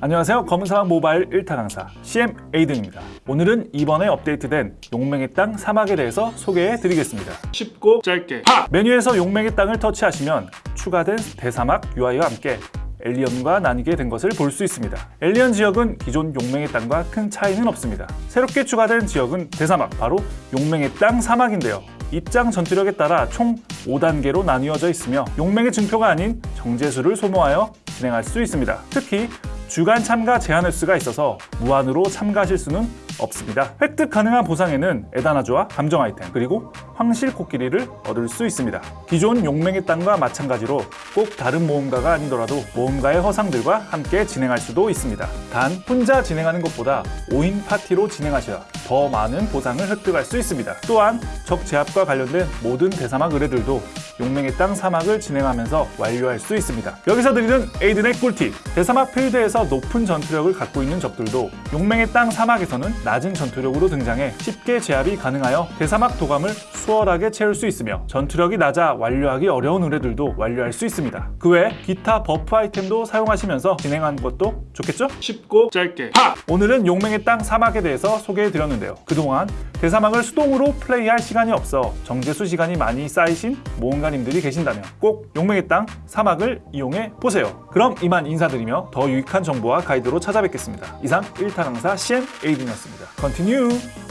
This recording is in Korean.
안녕하세요. 검은사막 모바일 1탄 강사 CM 에이든입니다. 오늘은 이번에 업데이트된 용맹의 땅 사막에 대해서 소개해 드리겠습니다. 쉽고 짧게. 하! 메뉴에서 용맹의 땅을 터치하시면 추가된 대사막 UI와 함께 엘리언과 나뉘게 된 것을 볼 수 있습니다. 엘리언 지역은 기존 용맹의 땅과 큰 차이는 없습니다. 새롭게 추가된 지역은 대사막 바로 용맹의 땅 사막인데요. 입장 전투력에 따라 총 5단계로 나뉘어져 있으며 용맹의 증표가 아닌 정제수를 소모하여 진행할 수 있습니다. 특히 주간 참가 제한 횟수가 있어서 무한으로 참가하실 수는 없습니다. 획득 가능한 보상에는 에다나조와 감정 아이템 그리고 황실 코끼리를 얻을 수 있습니다. 기존 용맹의 땅과 마찬가지로 꼭 다른 모험가가 아니더라도 모험가의 허상들과 함께 진행할 수도 있습니다. 단 혼자 진행하는 것보다 5인 파티로 진행하셔야 더 많은 보상을 획득할 수 있습니다. 또한 적 제압과 관련된 모든 대사막 의뢰들도 용맹의 땅 사막을 진행하면서 완료할 수 있습니다. 여기서 드리는 에이든의 꿀팁! 대사막 필드에서 높은 전투력을 갖고 있는 적들도 용맹의 땅 사막에서는 낮은 전투력으로 등장해 쉽게 제압이 가능하여 대사막 도감을 수월하게 채울 수 있으며 전투력이 낮아 완료하기 어려운 의뢰들도 완료할 수 있습니다. 그 외 기타 buff 아이템도 사용하시면서 진행하는 것도 좋겠죠? 쉽고 짧게 하! 오늘은 용맹의 땅 사막에 대해서 소개해 드렸는데요. 그동안 대사막을 수동으로 플레이할 시간이 없어 정제수 시간이 많이 쌓이신 모험가님들이 계신다면 꼭 용맹의 땅 사막을 이용해 보세요. 그럼 이만 인사드리며 더 유익한 정보와 가이드로 찾아뵙겠습니다. 이상 1타 강사 CM 에이든이었습니다. Continue!